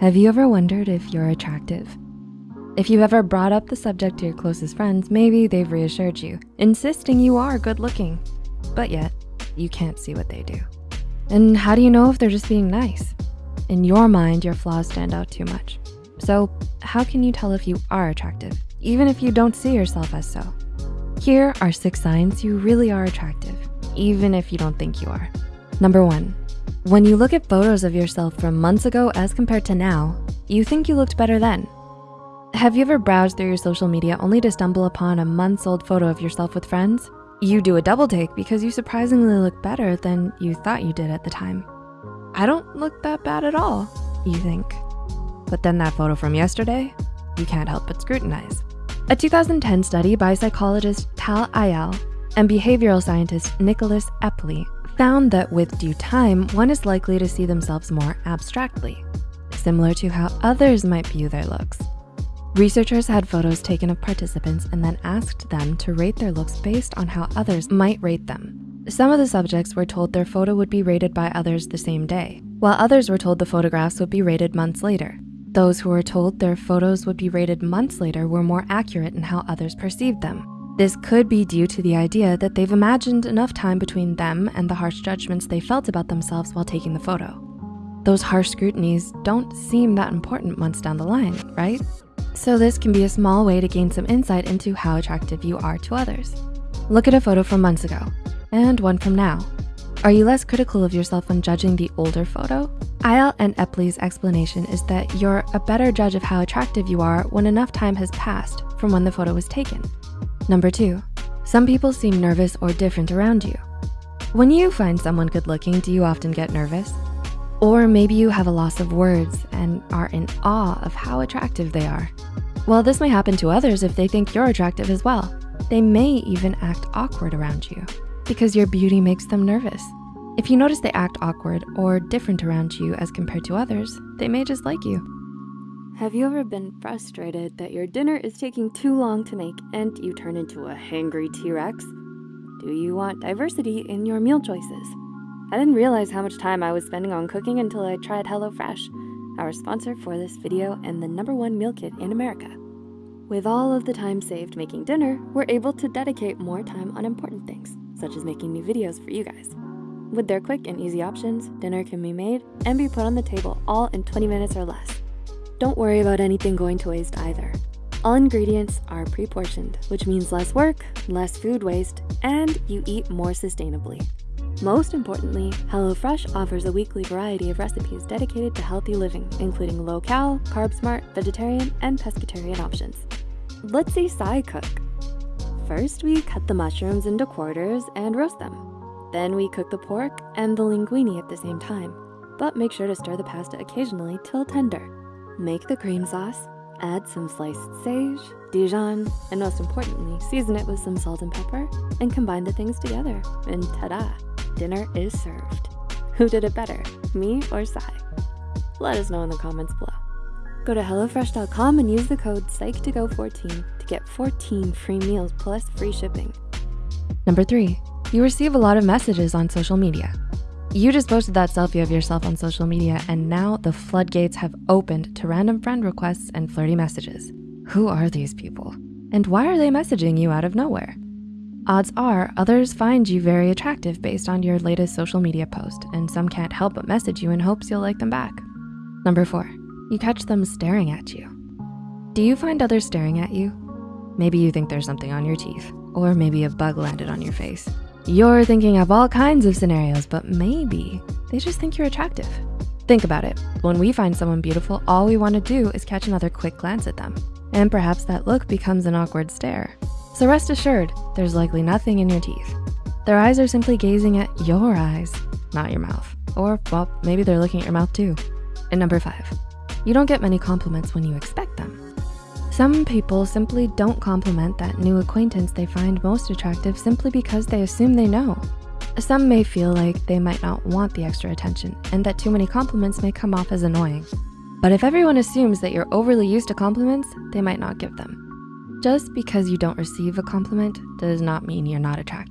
Have you ever wondered if you're attractive? If you've ever brought up the subject to your closest friends, maybe they've reassured you, insisting you are good looking, but yet you can't see what they do. And how do you know if they're just being nice? In your mind, your flaws stand out too much. So how can you tell if you are attractive, even if you don't see yourself as so? Here are six signs you really are attractive, even if you don't think you are. Number one, when you look at photos of yourself from months ago as compared to now, you think you looked better then. Have you ever browsed through your social media only to stumble upon a month's old photo of yourself with friends? You do a double take because you surprisingly look better than you thought you did at the time. I don't look that bad at all, you think. But then that photo from yesterday, you can't help but scrutinize. A 2010 study by psychologist Tal Eyal and behavioral scientist Nicholas Epley found that with due time, one is likely to see themselves more abstractly, similar to how others might view their looks. Researchers had photos taken of participants and then asked them to rate their looks based on how others might rate them. Some of the subjects were told their photo would be rated by others the same day, while others were told the photographs would be rated months later. Those who were told their photos would be rated months later were more accurate in how others perceived them. This could be due to the idea that they've imagined enough time between them and the harsh judgments they felt about themselves while taking the photo. Those harsh scrutinies don't seem that important months down the line, right? So this can be a small way to gain some insight into how attractive you are to others. Look at a photo from months ago and one from now. Are you less critical of yourself when judging the older photo? Eyal and Epley's explanation is that you're a better judge of how attractive you are when enough time has passed from when the photo was taken. Number two, some people seem nervous or different around you. When you find someone good looking, do you often get nervous? Or maybe you have a loss of words and are in awe of how attractive they are. Well, this may happen to others if they think you're attractive as well. They may even act awkward around you because your beauty makes them nervous. If you notice they act awkward or different around you as compared to others, they may just like you. Have you ever been frustrated that your dinner is taking too long to make and you turn into a hangry T-Rex? Do you want diversity in your meal choices? I didn't realize how much time I was spending on cooking until I tried HelloFresh, our sponsor for this video and the number one meal kit in America. With all of the time saved making dinner, we're able to dedicate more time on important things, such as making new videos for you guys. With their quick and easy options, dinner can be made and be put on the table all in 20 minutes or less. Don't worry about anything going to waste either. All ingredients are pre-portioned, which means less work, less food waste, and you eat more sustainably. Most importantly, HelloFresh offers a weekly variety of recipes dedicated to healthy living, including low-cal, carb-smart, vegetarian, and pescatarian options. Let's see Sai cook. First, we cut the mushrooms into quarters and roast them. Then we cook the pork and the linguine at the same time, but make sure to stir the pasta occasionally till tender. Make the cream sauce, add some sliced sage, Dijon, and most importantly, season it with some salt and pepper and combine the things together. And ta-da, dinner is served. Who did it better, me or Sai? Let us know in the comments below. Go to HelloFresh.com and use the code PSYCH2GO14 to get 14 free meals plus free shipping. Number three, you receive a lot of messages on social media. You just posted that selfie of yourself on social media and now the floodgates have opened to random friend requests and flirty messages. Who are these people? And why are they messaging you out of nowhere? Odds are others find you very attractive based on your latest social media post and some can't help but message you in hopes you'll like them back. Number four, you catch them staring at you. Do you find others staring at you? Maybe you think there's something on your teeth or maybe a bug landed on your face. You're thinking of all kinds of scenarios, but maybe they just think you're attractive. Think about it. When we find someone beautiful, all we wanna do is catch another quick glance at them. And perhaps that look becomes an awkward stare. So rest assured, there's likely nothing in your teeth. Their eyes are simply gazing at your eyes, not your mouth. Or, well, maybe they're looking at your mouth too. And number five, you don't get many compliments when you expect them. Some people simply don't compliment that new acquaintance they find most attractive simply because they assume they know. Some may feel like they might not want the extra attention and that too many compliments may come off as annoying. But if everyone assumes that you're overly used to compliments, they might not give them. Just because you don't receive a compliment does not mean you're not attractive.